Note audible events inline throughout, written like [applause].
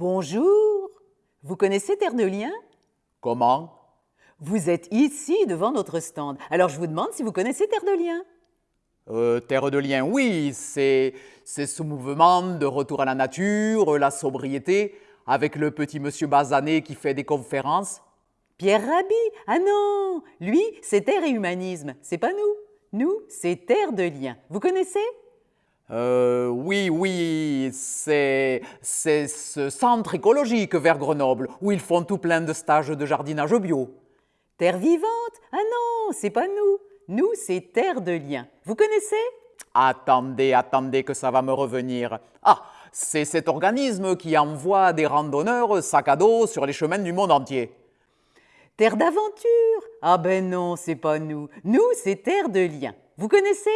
Bonjour. Vous connaissez Terre de Liens Comment? Vous êtes ici devant notre stand. Alors je vous demande si vous connaissez Terre de Liens. Euh, Terre de Liens, oui, c'est c'est ce mouvement de retour à la nature, la sobriété, avec le petit monsieur Bazané qui fait des conférences. Pierre Rabhi? Ah non Lui, c'est Terre et Humanisme. C'est pas nous. Nous, c'est Terre de Liens. Vous connaissez? Euh, oui, oui, c'est c'est ce centre écologique vers Grenoble où ils font tout plein de stages de jardinage bio. Terre vivante? Ah non, c'est pas nous. Nous, c'est Terre de Liens. Vous connaissez? Attendez, attendez que ça va me revenir. Ah, c'est cet organisme qui envoie des randonneurs sac à dos sur les chemins du monde entier. Terre d'aventure? Ah ben non, c'est pas nous. Nous, c'est Terre de Liens. Vous connaissez?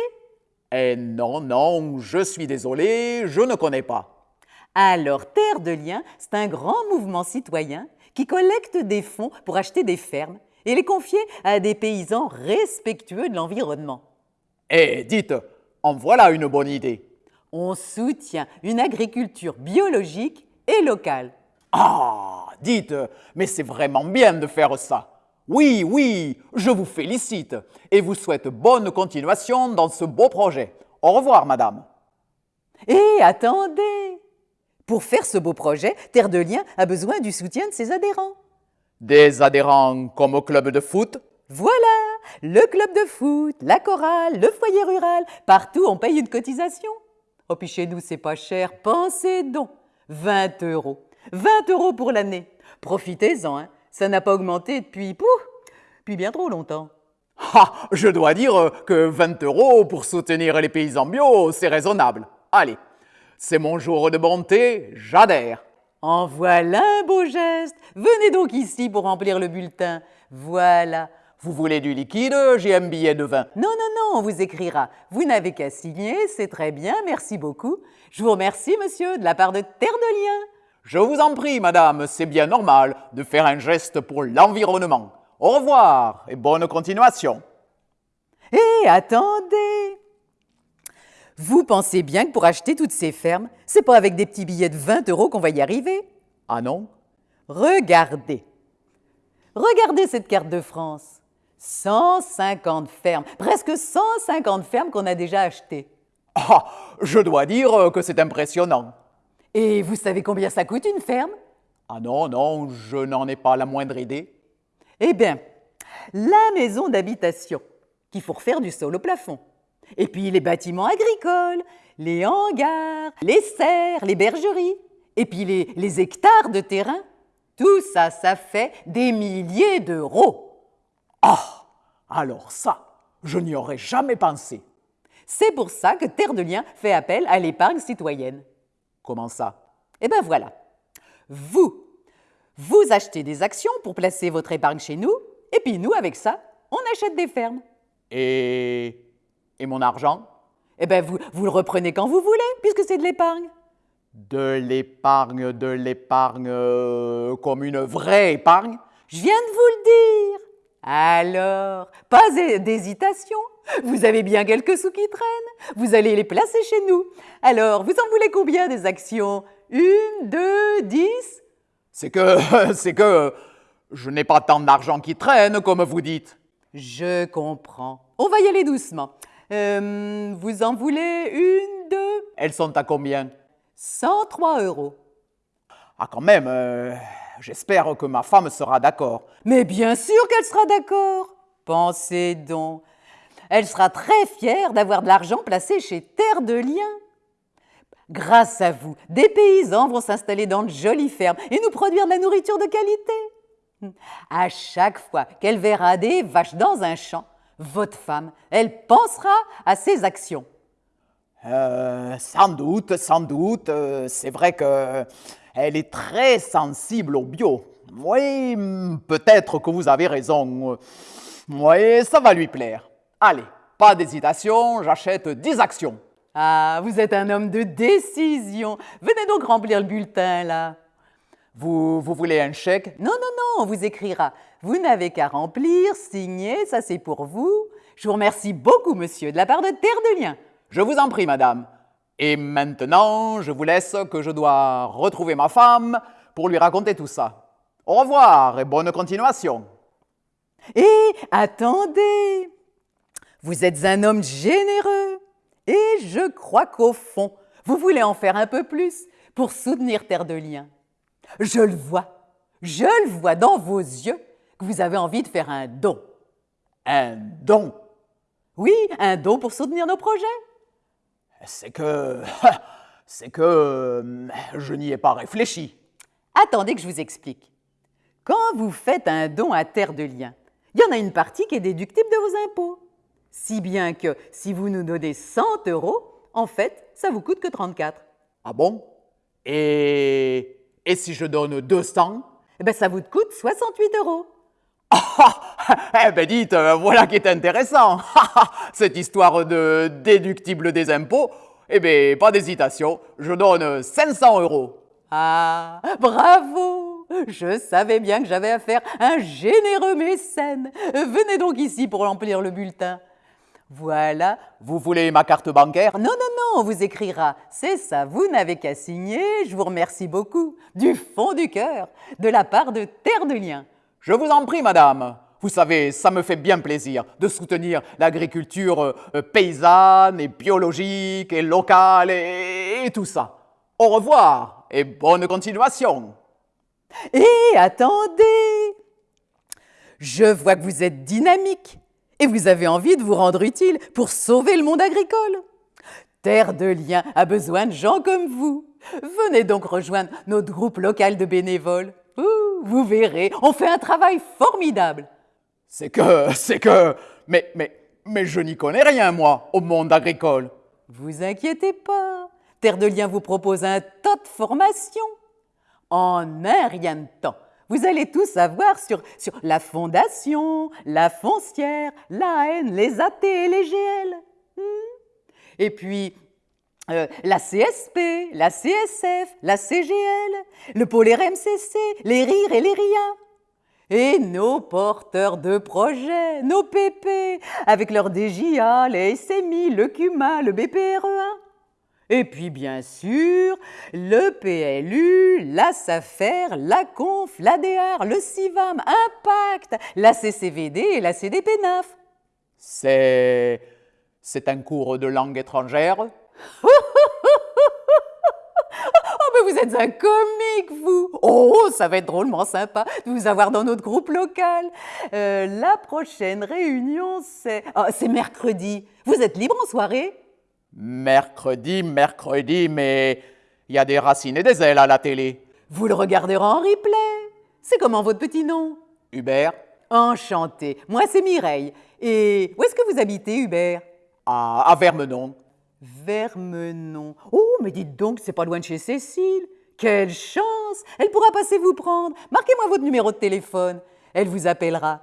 Eh non, non, je suis désolé, je ne connais pas. Alors, Terre de Liens, c'est un grand mouvement citoyen qui collecte des fonds pour acheter des fermes et les confier à des paysans respectueux de l'environnement. Eh, dites, en voilà une bonne idée. On soutient une agriculture biologique et locale. Ah, dites, mais c'est vraiment bien de faire ça. Oui, oui, je vous félicite et vous souhaite bonne continuation dans ce beau projet. Au revoir, madame. Et attendez Pour faire ce beau projet, Terre de Liens a besoin du soutien de ses adhérents. Des adhérents comme au club de foot? Voilà Le club de foot, la chorale, le foyer rural, partout on paye une cotisation. Oh, puis chez nous, c'est pas cher, pensez donc 20 euros. 20 euros pour l'année. Profitez-en, hein. Ça n'a pas augmenté depuis, pouf, depuis bien trop longtemps. Ah, je dois dire que 20 euros pour soutenir les paysans bio, c'est raisonnable. Allez, c'est mon jour de bonté, j'adhère. En voilà un beau geste. Venez donc ici pour remplir le bulletin. Voilà. Vous voulez du liquide J'ai un billet de vin. Non, non, non, on vous écrira. Vous n'avez qu'à signer, c'est très bien, merci beaucoup. Je vous remercie, monsieur, de la part de Terre de Liens. Je vous en prie, madame, c'est bien normal de faire un geste pour l'environnement. Au revoir et bonne continuation. Hé, attendez Vous pensez bien que pour acheter toutes ces fermes, c'est pas avec des petits billets de 20 euros qu'on va y arriver? Ah non Regardez. Regardez cette carte de France. 150 fermes, presque 150 fermes qu'on a déjà achetées. Ah, je dois dire que c'est impressionnant. Et vous savez combien ça coûte une ferme? Ah non, non, je n'en ai pas la moindre idée. Eh bien, la maison d'habitation, qu'il faut refaire du sol au plafond. Et puis les bâtiments agricoles, les hangars, les serres, les bergeries. Et puis les, les hectares de terrain. Tout ça, ça fait des milliers d'euros. Ah, alors ça, je n'y aurais jamais pensé. C'est pour ça que Terre de Liens fait appel à l'épargne citoyenne. Comment ça? Eh bien voilà. Vous, vous achetez des actions pour placer votre épargne chez nous, et puis nous, avec ça, on achète des fermes. Et. Et mon argent? Eh bien, vous, le reprenez quand vous voulez, puisque c'est de l'épargne. De l'épargne, de l'épargne euh, comme une vraie épargne? Je viens de vous le dire. Alors, pas d'hésitation. Vous avez bien quelques sous qui traînent. Vous allez les placer chez nous. Alors, vous en voulez combien des actions? Une, deux, dix? C'est que. [laughs] C'est que. Je n'ai pas tant d'argent qui traîne, comme vous dites. Je comprends. On va y aller doucement. Euh, vous en voulez une, deux? Elles sont à combien? 103 euros. Ah, quand même, euh, j'espère que ma femme sera d'accord. Mais bien sûr qu'elle sera d'accord. Pensez donc. Elle sera très fière d'avoir de l'argent placé chez Terre de Liens. Grâce à vous, des paysans vont s'installer dans de jolies fermes et nous produire de la nourriture de qualité. À chaque fois qu'elle verra des vaches dans un champ, votre femme, elle pensera à ses actions. Euh, sans doute, sans doute. euh, c'est vrai que elle est très sensible au bio. Oui, peut-être que vous avez raison. Oui, ça va lui plaire. Allez, pas d'hésitation, j'achète 10 actions. Ah, vous êtes un homme de décision. Venez donc remplir le bulletin, là. Vous, vous voulez un chèque? Non, non, non, on vous écrira. Vous n'avez qu'à remplir, signer, ça c'est pour vous. Je vous remercie beaucoup, monsieur, de la part de Terre de Liens. Je vous en prie, madame. Et maintenant, je vous laisse que je dois retrouver ma femme pour lui raconter tout ça. Au revoir et bonne continuation. Et attendez, vous êtes un homme généreux et je crois qu'au fond, vous voulez en faire un peu plus pour soutenir Terre de Liens. Je le vois, je le vois dans vos yeux que vous avez envie de faire un don. Un don Oui, un don pour soutenir nos projets. C'est que... [laughs] C'est que... Je n'y ai pas réfléchi. Attendez que je vous explique. Quand vous faites un don à Terre de Liens, il y en a une partie qui est déductible de vos impôts. Si bien que si vous nous donnez 100 euros, en fait, ça vous coûte que 34. Ah bon? Et... Et si je donne 200 Eh bien, ça vous coûte 68 euros. [laughs] Eh ben dites, euh, voilà qui est intéressant. [laughs] Cette histoire de déductible des impôts, eh ben pas d'hésitation, je donne 500 euros. Ah, bravo Je savais bien que j'avais affaire à un généreux mécène. Venez donc ici pour remplir le bulletin. Voilà. Vous voulez ma carte bancaire? Non, non, non, on vous écrira. C'est ça, vous n'avez qu'à signer. Je vous remercie beaucoup, du fond du cœur, de la part de Terre de Liens. Je vous en prie, madame. Vous savez, ça me fait bien plaisir de soutenir l'agriculture euh, paysanne et biologique et locale et, et tout ça. Au revoir et bonne continuation. Et attendez Je vois que vous êtes dynamique et vous avez envie de vous rendre utile pour sauver le monde agricole. Terre de Liens a besoin de gens comme vous. Venez donc rejoindre notre groupe local de bénévoles. Ouh, vous verrez, on fait un travail formidable. C'est que, c'est que, mais, mais, mais je n'y connais rien, moi, au monde agricole. Vous inquiétez pas, Terre de Liens vous propose un tas de formations. En un rien de temps, vous allez tout savoir sur, la fondation, la foncière, la les AT et les GL. Hmm. Et puis, euh, la CSP, la CSF, la CGL, le pôle RMCC, les RIR et les RIA. Et nos porteurs de projets, nos PP, avec leur DJA, les SMI, le CUMA, le BPREA. Et puis bien sûr, le PLU, la SAFER, la CONF, l'ADR, le CIVAM, Impact, la CCVD et la CDPNAF. C'est, c'est un cours de langue étrangère [laughs] Oh, mais vous êtes un comique, vous Oh, ça va être drôlement sympa de vous avoir dans notre groupe local. Euh, la prochaine réunion, c'est... oh, c'est mercredi. Vous êtes libre en soirée? Mercredi, mercredi, mais il y a des racines et des ailes à la télé. Vous le regarderez en replay. C'est comment votre petit nom? Hubert, Enchanté. Moi, c'est Mireille. Et où est-ce que vous habitez, Hubert? À, à Vermenon. Vermenon. Oh, mais dites donc, c'est pas loin de chez Cécile. Quelle chance Elle pourra passer vous prendre. Marquez-moi votre numéro de téléphone. Elle vous appellera.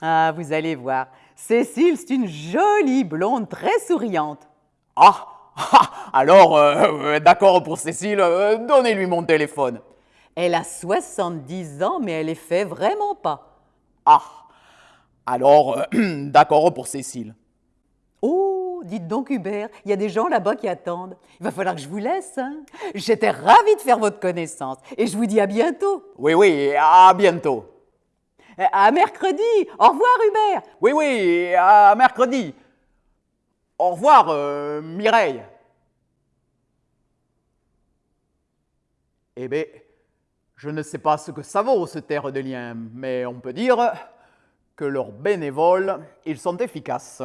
Ah, vous allez voir. Cécile, c'est une jolie blonde très souriante. Ah, ah, alors, euh, euh, d'accord pour Cécile, euh, donnez-lui mon téléphone. Elle a 70 ans, mais elle les fait vraiment pas. Ah, alors, euh, [clears throat] d'accord pour Cécile. Oh, dites donc Hubert, il y a des gens là-bas qui attendent. Il va falloir que je vous laisse. hein. J'étais ravie de faire votre connaissance et je vous dis à bientôt. Oui, oui, à bientôt. À mercredi. Au revoir Hubert. Oui, oui, à mercredi. Au revoir, euh, Mireille. Eh bien, je ne sais pas ce que ça vaut, ce terre de liens, mais on peut dire que leurs bénévoles, ils sont efficaces.